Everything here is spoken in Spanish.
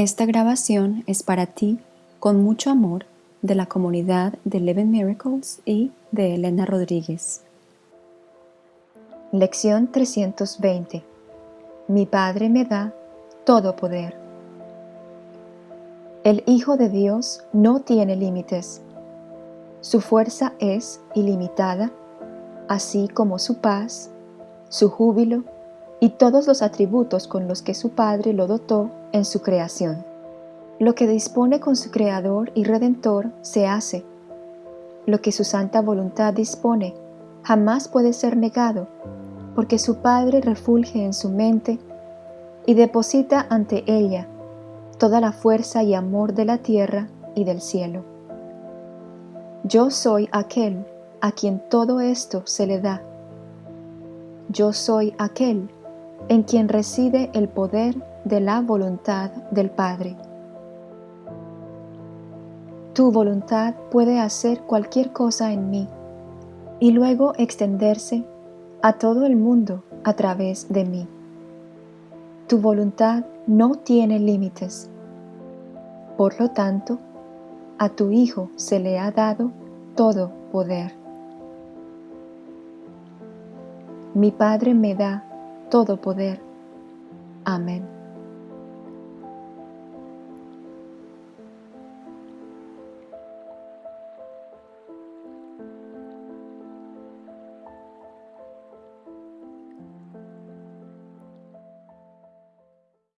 Esta grabación es para ti con mucho amor de la comunidad de Eleven Miracles y de Elena Rodríguez. Lección 320 Mi Padre me da todo poder. El Hijo de Dios no tiene límites. Su fuerza es ilimitada, así como su paz, su júbilo y todos los atributos con los que su Padre lo dotó en su creación. Lo que dispone con su Creador y Redentor se hace. Lo que su santa voluntad dispone jamás puede ser negado, porque su Padre refulge en su mente y deposita ante ella toda la fuerza y amor de la tierra y del cielo. Yo soy aquel a quien todo esto se le da. Yo soy aquel en quien reside el poder de la voluntad del Padre. Tu voluntad puede hacer cualquier cosa en mí y luego extenderse a todo el mundo a través de mí. Tu voluntad no tiene límites. Por lo tanto, a tu Hijo se le ha dado todo poder. Mi Padre me da todo poder. Amén.